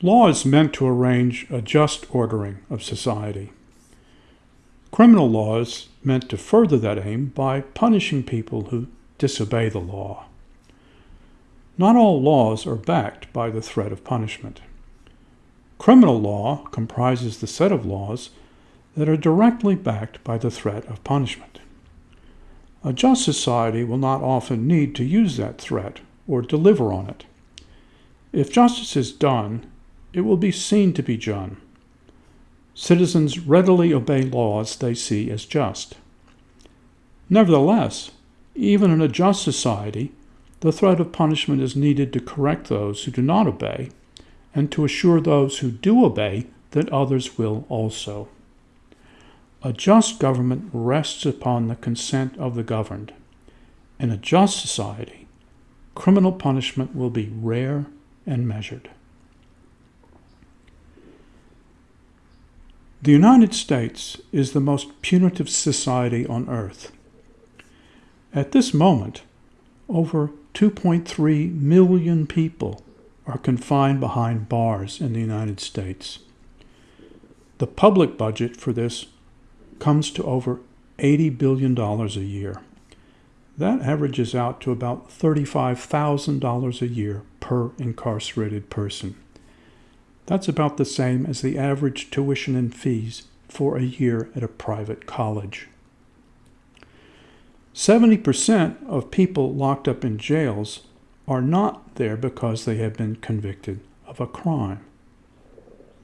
Law is meant to arrange a just ordering of society. Criminal law is meant to further that aim by punishing people who disobey the law. Not all laws are backed by the threat of punishment. Criminal law comprises the set of laws that are directly backed by the threat of punishment. A just society will not often need to use that threat or deliver on it. If justice is done, it will be seen to be done. Citizens readily obey laws they see as just. Nevertheless, even in a just society, the threat of punishment is needed to correct those who do not obey and to assure those who do obey that others will also. A just government rests upon the consent of the governed. In a just society, criminal punishment will be rare and measured. The United States is the most punitive society on earth. At this moment, over 2.3 million people are confined behind bars in the United States. The public budget for this comes to over $80 billion a year. That averages out to about $35,000 a year per incarcerated person. That's about the same as the average tuition and fees for a year at a private college. 70% of people locked up in jails are not there because they have been convicted of a crime.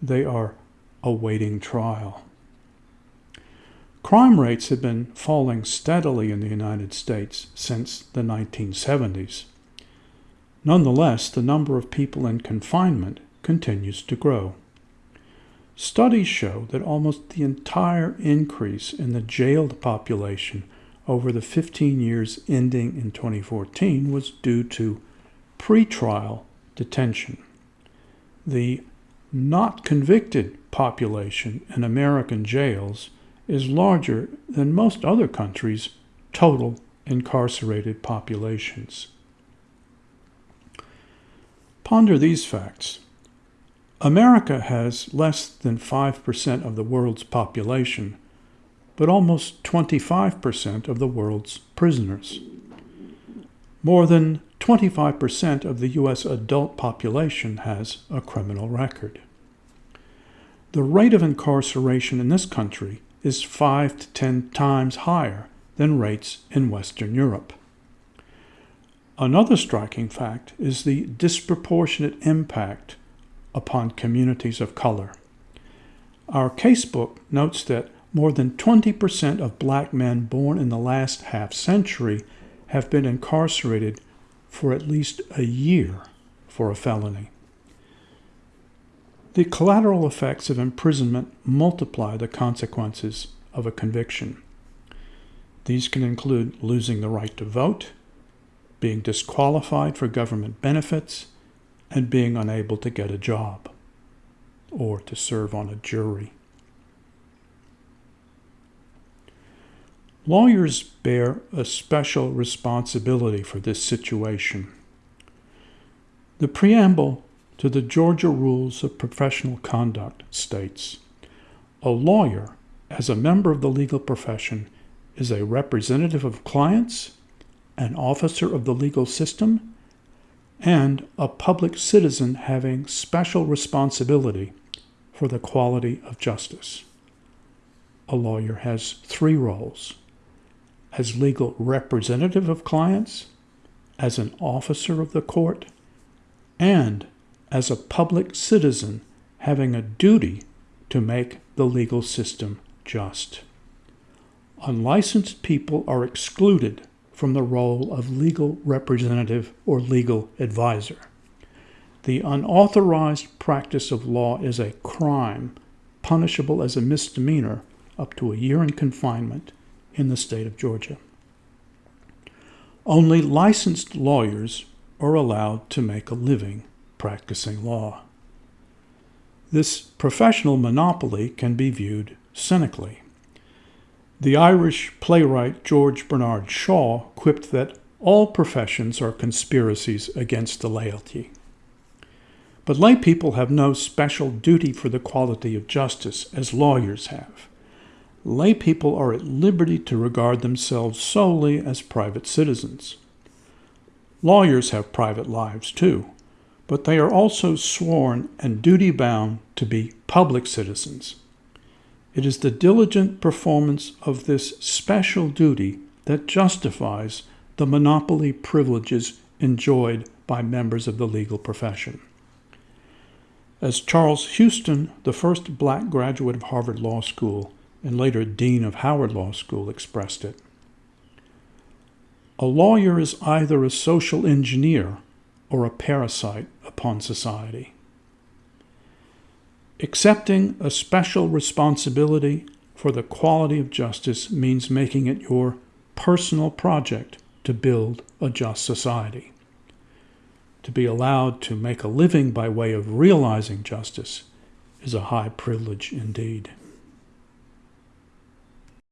They are awaiting trial. Crime rates have been falling steadily in the United States since the 1970s. Nonetheless, the number of people in confinement continues to grow. Studies show that almost the entire increase in the jailed population over the 15 years ending in 2014 was due to pretrial detention. The not convicted population in American jails is larger than most other countries' total incarcerated populations. Ponder these facts. America has less than 5% of the world's population, but almost 25% of the world's prisoners. More than 25% of the U.S. adult population has a criminal record. The rate of incarceration in this country is 5 to 10 times higher than rates in Western Europe. Another striking fact is the disproportionate impact upon communities of color. Our casebook notes that more than 20% of black men born in the last half century have been incarcerated for at least a year for a felony. The collateral effects of imprisonment multiply the consequences of a conviction. These can include losing the right to vote, being disqualified for government benefits, and being unable to get a job or to serve on a jury. Lawyers bear a special responsibility for this situation. The preamble to the Georgia Rules of Professional Conduct states A lawyer, as a member of the legal profession, is a representative of clients, an officer of the legal system, and a public citizen having special responsibility for the quality of justice. A lawyer has three roles as legal representative of clients, as an officer of the court, and as a public citizen having a duty to make the legal system just. Unlicensed people are excluded from the role of legal representative or legal advisor. The unauthorized practice of law is a crime punishable as a misdemeanor up to a year in confinement in the state of Georgia. Only licensed lawyers are allowed to make a living practicing law. This professional monopoly can be viewed cynically. The Irish playwright George Bernard Shaw quipped that all professions are conspiracies against the laity. But lay people have no special duty for the quality of justice as lawyers have. Lay people are at liberty to regard themselves solely as private citizens. Lawyers have private lives too, but they are also sworn and duty bound to be public citizens. It is the diligent performance of this special duty that justifies the monopoly privileges enjoyed by members of the legal profession. As Charles Houston, the first black graduate of Harvard Law School and later Dean of Howard Law School, expressed it, a lawyer is either a social engineer or a parasite upon society. Accepting a special responsibility for the quality of justice means making it your personal project to build a just society. To be allowed to make a living by way of realizing justice is a high privilege indeed.